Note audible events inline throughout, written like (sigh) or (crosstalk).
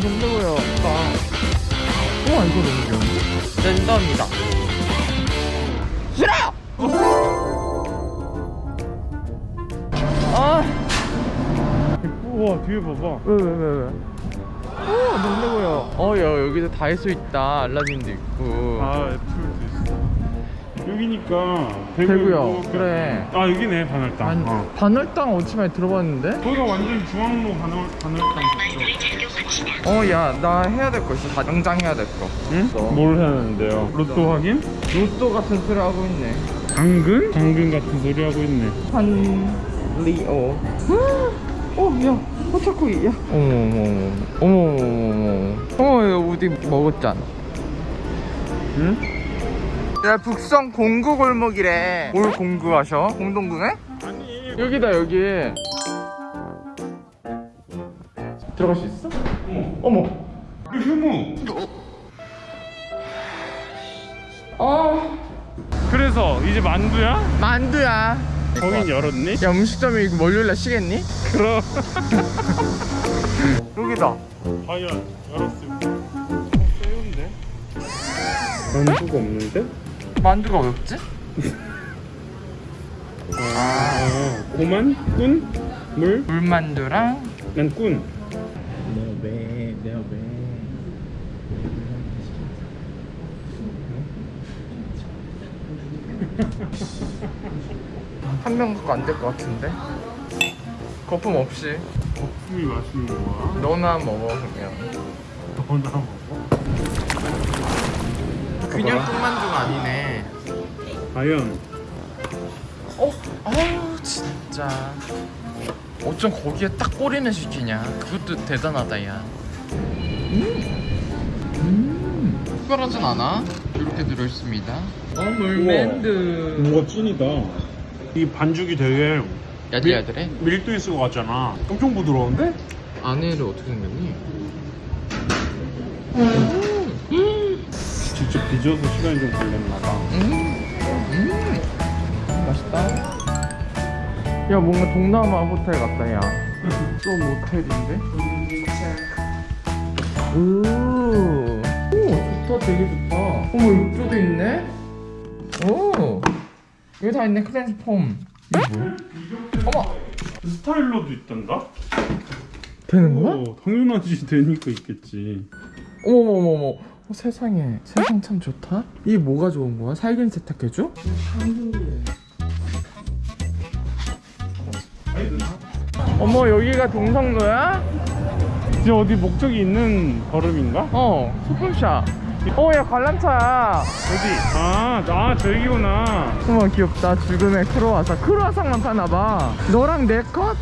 동네고요. 아. 우와 이거 너무 귀여운데? 랜덤이다. 싫어! 아. 우와 뒤에 봐봐 왜 왜 왜 왜? 오 동네고요. 어 야, 여기도 다이소 있다. 알라딘도 있고. 아 애플도 있어 여기니까 대구요. 대구 그래. 아 여기네 반월당 반, 어. 반월당 어찌 많이 들어봤는데? 거기가 완전 중앙로 반월, 반월당 있 어어야 나 해야 될 거 있어. 다 당장 해야 될 거. 응? 어. 뭘 해야 하는데요? 로또 확인? 로또 같은 소리 하고 있네. 당근? 당근 같은 소리 하고 있네 한리오. 어, 야, 포차코이, 야. 어머, 어머, 어머, 어머, 어머, 야, 우리 먹었잖아. 응? 야, 북성 공구 골목이래. 뭘 공구하셔? 공동구네? 아니 여기다, 여기. 들어갈 수 있어? 어머. 그 휴무 어, 그래서 이제 만두야? 만두야. 거긴 열었니? 야, 음식점이 월요일날 쉬겠니? 그럼 (laughs) 여기다. 과연 열었을까? 어, 세운데? 만두가 없는데? 만두가 왜 없지? 아 고만? 꾼? 물? 물만두랑 난 꾼. 왜 내가 왜 한 명 갖고 안 될 것 같은데 거품 없이 거품이 맛있는 거야? 너나 먹어 그냥 너나 먹어? 그냥 뚱만두가 아니네 과연 어? 아유 진짜 어쩜 거기에 딱 꼬리는 시키냐 그것도 대단하다 야 음. 음. 특별하진 않아 이렇게 들어있습니다 어 물맨두 뭔가 찐이다. 이 반죽이 되게 야들야들해? 밀도 있을 것 같잖아. 엄청 부드러운데? 안에를 어떻게 생겼니? 직접 빚어서 시간이 좀 걸렸나 봐. 음, 음, 맛있다. 야 뭔가 동남아 호텔 같다 야. 또 모텔인데? 오, 오 좋다 되게 좋다. 어머 욕조도 있네. 오, 여기 다 있네 클렌즈 폼. 이게 뭐야? 어머 스타일러도 있단다? 되는 거야? 오, 당연하지 되니까 있겠지. 어머 어머 어머. 어, 세상에 세상 참 좋다. 이게 뭐가 좋은 거야? 살균 세탁해줘? 어머 여기가 동성로야? 진짜 어디 목적이 있는 걸음인가? 어 소품샵 어야 관람차야 어디? 아, 아 저기구나. 어머 귀엽다 죽음의 크로와상 크로와상만 파나봐 너랑 내 컷?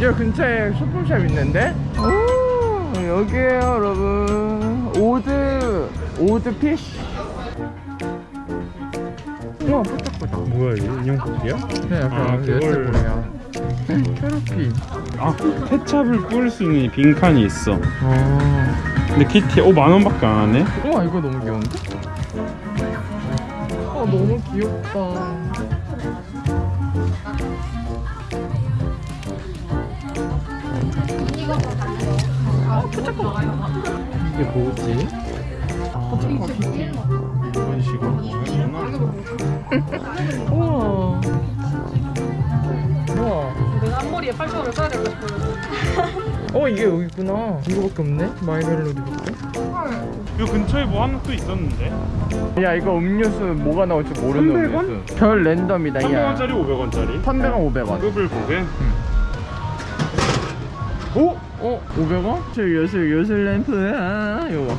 여기 근처에 소품샵 있는데 오 여기에요 여러분 오드 오드 피쉬 우와 뽀짝뽀짝 뭐야 이거 인형 뽑기야? 네 약간 아, 그걸- 캐러피 아 케찹을 뿌릴 수 있는 이 빈칸이 있어. 어 근데 키티 오 만 원밖에 안 하네. 우와 이거 너무 귀여운데? 아 너무 귀엽다 이게 뭐지? 이런 식으로. (laughs) 우와 앞머리에 8,000원을 써야 될것 싶어요. 어 이게 여기 있구나 이거밖에 없네 마이멜로디밖에 이 근처에 뭐 하나 또 있었는데. 야 이거 음료수 뭐가 나올지 모르는 300원? 음료수 별 랜덤이다 야 300원짜리 500원짜리. 300원 500원 급을 보게. 오? 어? 500원? 저 요술 요술 램프야 이거 봐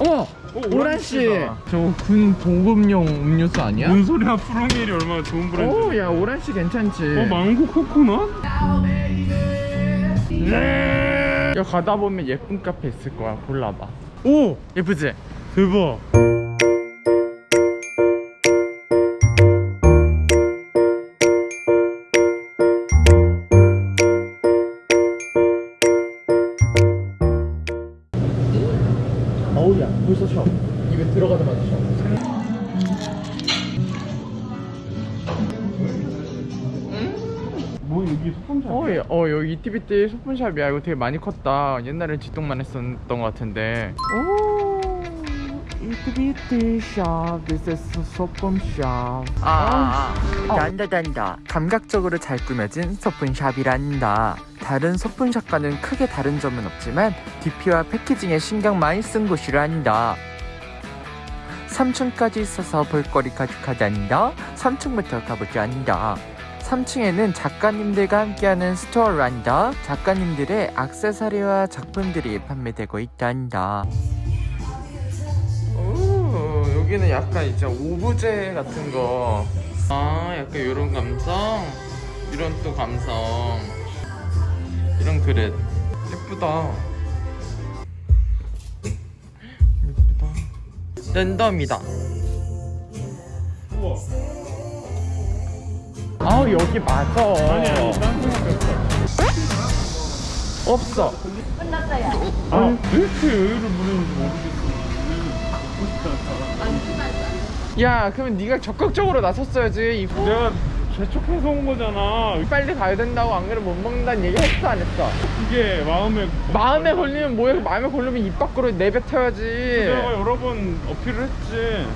어머! 오, 오란씨. 저거 군 보급용 음료수 아니야? 뭔 소리야? 프로메일이 얼마나 좋은 브랜드. 오야 오란씨 괜찮지 어 망고 코코넛? 네. 야 가다 보면 예쁜 카페 있을 거야 골라봐 오! 예쁘지? 대박. 여기 소품샵. 어, 예, 어 여기 이티비티 소품샵이야. 이거 되게 많이 컸다. 옛날엔 지똥만 했었던 것 같은데. 오 이티비티 샵 This is 소품샵. 아, 아, 단다 단다. 감각적으로 잘 꾸며진 소품샵이란다. 다른 소품샵과는 크게 다른 점은 없지만 DP와 패키징에 신경 많이 쓴 곳이란다. 3층까지 있어서 볼거리 가득하단다. 3층부터 가보자 한다 3층에는 작가님들과 함께하는 스토어란다 작가님들의 액세서리와 작품들이 판매되고 있단다. 오 여기는 약간 이제 오브제 같은 거 아 약간 이런 감성? 이런 또 감성. 이런 그릇. 예쁘다. 예쁘다. 랜덤이다. 우와. 아 여기 맞아 아니 아니 딴. 없어 아왜 이렇게 여유를 부리는지 모르겠어. 야 그러면 네가 적극적으로 나섰어야지 이 내가 재촉해서 온 거잖아. 빨리 가야 된다고 안 그러면 못 먹는다는 얘기 했어 안 했어 이게 마음에 마음에 걸리면 뭐해 마음에 걸리면 입 밖으로 내뱉어야지 내가 여러 번 어필을 했지.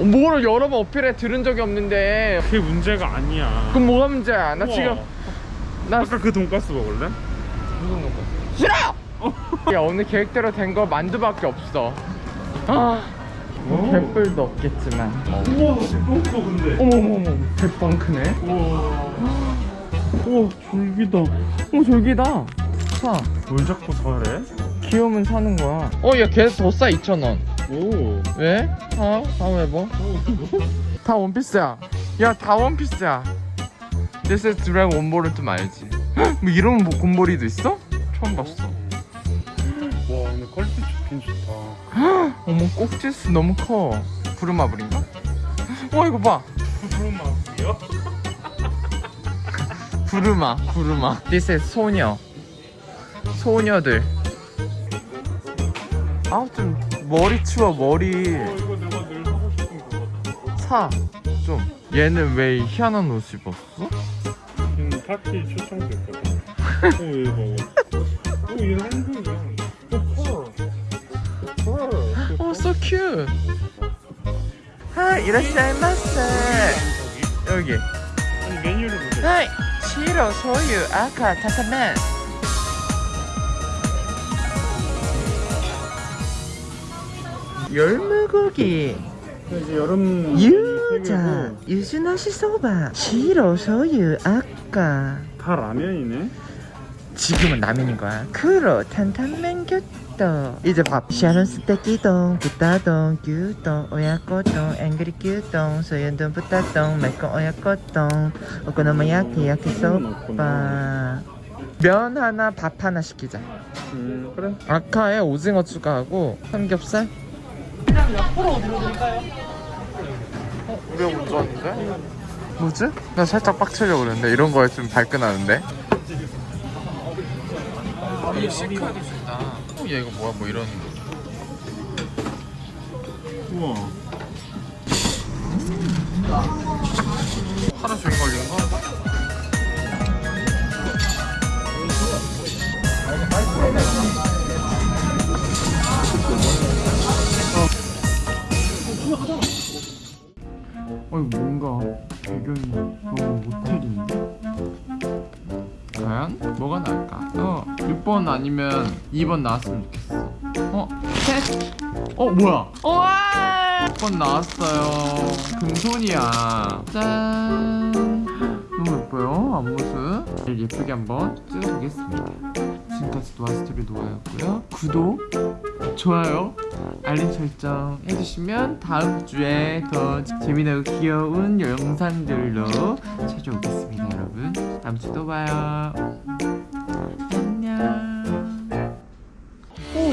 어, 뭐를 여러 번 어필해 들은 적이 없는데 그게 문제가 아니야. 그럼 뭐가 문제야 나 우와. 지금 나 아까 그 돈가스 먹을래? 무슨 거 싫어 (laughs) 야 오늘 계획대로 된 거 만두밖에 없어 아 오. 개뿔도 없겠지만 우와 똥도 근데. 어머머머 대빵 크네 우와. 우와 졸기다. 어 저기다 사뭘 자꾸 사래? 귀여우면 사는 거야 어야 걔서 더싸 2,000원 오. 왜? 어? 다음 해봐 (laughs) 다 원피스야 야 다 원피스야 This is drag 원볼은 좀 알지 뭐 이런 뭐 곰볼이도 있어? 처음 봤어 와 근데 퀄리티 좋긴 좋다. 어머 꼭지수 너무 커 부르마블인가? 와 이거 봐 맛이요? 부르마 부르마 This is 소녀 소녀들 아 좀 머리 치워 머리. 사 좀 얘는 왜 희한한 옷 입었어? 얘는 파티 초청됐거든. 오 얘 봐봐. 오 한국이야. 오 so cute はい いらっしゃいませ 저기? 여기 아니 메뉴를 보자. 하이 치로 소유 아카 타타멘 열무고기. 이제 여름 유자 유즈나시 소바. 치로 소유 아까. 다 라면이네. 지금은 라면인 거야. 크로 탄탄면 규동 이제 밥 샤론 스테끼동 부따동 규동 오야꼬동 앵그리 규동 소연동 부따동 매콤 오야꼬동. 오코노미야키 야키소바. 면 하나 밥 하나 시키자. 음 그래. 아카에 오징어 추가하고 삼겹살 그냥 옆으로 들어드릴까요? 어? 우리가 먼저 왔는데? 뭐지? 나 살짝 빡치려고 그랬는데 이런 거에 좀 발끈하는데 이 시크하게 준다 어, 얘 이거 뭐야 뭐 이런 우와. 하루 종일 걸린 거? 어 이거 뭔가 배경이 너무 모텔인데? 과연 뭐가 나을까? 어 6번 아니면 2번 나왔으면 좋겠어 어? 셋? 어 뭐야? 우와 6번 나왔어요 금손이야 짠 너무 예뻐요 앞모습 제일 예쁘게 한번 찍어보겠습니다 지금까지 노아스토리 노아였고요 구독 좋아요 알림 설정 해주시면 다음 주에 더 재미나고 귀여운 영상들로 찾아오겠습니다 여러분. 다음 주또 봐요. 안녕. 오